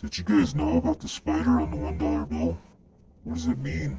Did you guys know about the spider on the $1 bill? What does it mean?